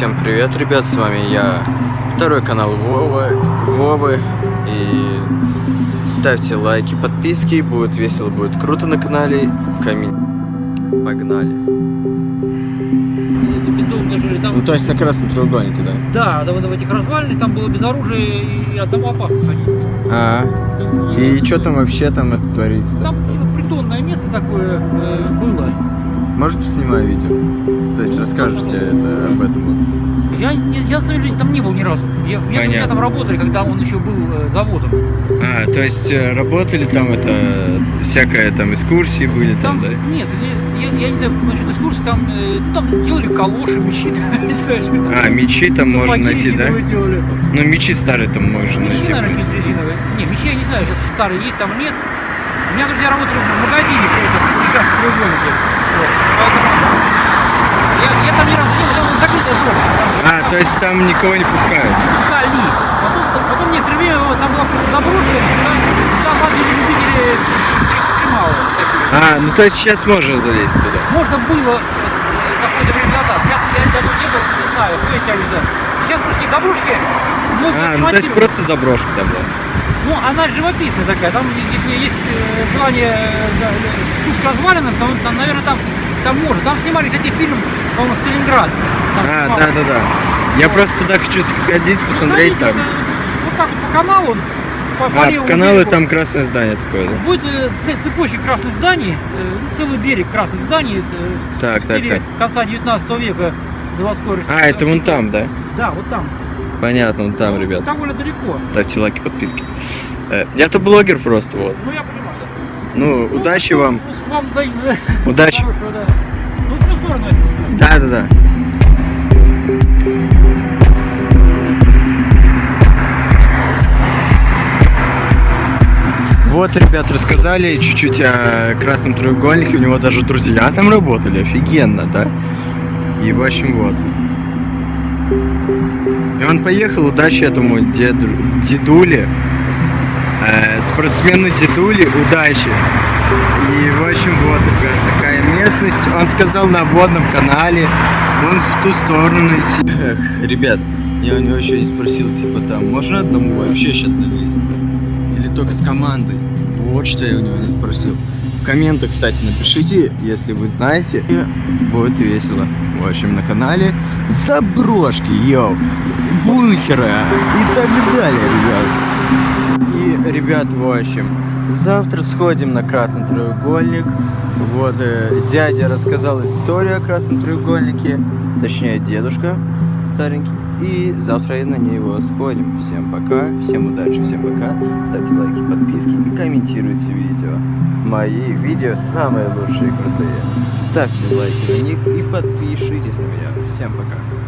Всем привет, ребят, с вами я, второй канал Вова, Вовы, и ставьте лайки, подписки, будет весело, будет круто на канале, коммен... Погнали. Жили там. Ну, то есть на красном треугольнике, да? Да, да, вот в этих развалинах там было без оружия и одного опасно ходить. А, и что там вообще там это творится? Там типа, притонное место такое э, было. Может, поснимаю видео? То есть расскажешь все это об этом вот. Я, я, я деле там не был ни разу. Я, друзья Понятно. там работали, когда он еще был э, заводом. А, то есть э, работали там это, всякое там экскурсии были там, да? Нет, я, я, я не знаю насчет экскурсии, там, э, там делали калоши, мечи, не там. А, мечи там можно найти, да? делали. Ну, мечи старые там можно Мечи, найти, наверное, резиновые. Не, мечи я не знаю, сейчас старые есть, там нет. У меня друзья работали в магазине при этом, в треугольнике. Вот. Поэтому я, я там не раз был, там закрытая зона. Там А, то есть там никого не пускают? пускали. Потом, потом некоторое время там была просто заброшка, туда лазили любители экстр- экстремалы. А, ну то есть сейчас можно залезть туда. Можно было э, какое-то время назад. Сейчас я давно не был, не знаю, кто они, да. Сейчас просто заброшки. А, ну то есть просто заброшка там, да? Ну, она живописная такая. Там, если есть э, желание э, э, спуск развалинам, то, там, наверное, там, там можно. Там снимали, кстати, фильм, по-моему, Сталинград. Там А, снимал. да, да, да. Я просто туда хочу сходить, посмотреть Смотрите, там. Вот так вот по каналу. По, по А, каналы берегу там красное здание такое, да? Будет э, цепочек красных зданий, э, целый берег красных зданий э, в Так, в так, стиле так. конца 19 века заводской А, это вон там, да? Да, вот там. Понятно, вон там, ребят. Довольно далеко. Ставьте лайки, подписки. Э, Я-то блогер просто, вот. Ну, я понимаю. Ну, Ну, удачи ну, вам. Вам взаимно. Удачи. Хорошего, да. Ну, в ту сторону, если Да, да, да. Вот, ребят, рассказали чуть-чуть о красном треугольнике. У него даже друзья там работали. Офигенно, да? И, в общем, вот. И он поехал. Удачи этому деду, дедуле. Э, спортсмену дедуле. Удачи. И, в общем, вот, ребят, такая местность. Он сказал на водном канале. Вон в ту сторону идти. Ребят, я у него еще не спросил, типа, там, можно одному вообще сейчас залезть? Или только с командой? Вот что я у него не спросил. В комментах, кстати, напишите, если вы знаете. Будет весело. В общем, на канале заброшки, йоу, бункеры и так далее, ребят. И, ребят, в общем, завтра сходим на Красный треугольник. Вот э, дядя рассказал историю о Красном треугольнике, точнее дедушка старенький. И завтра и на него сходим. Всем пока, всем удачи, всем пока. Ставьте лайки, подписки и комментируйте видео. Мои видео самые лучшие крутые. Ставьте лайки на них и подпишитесь на меня. Всем пока.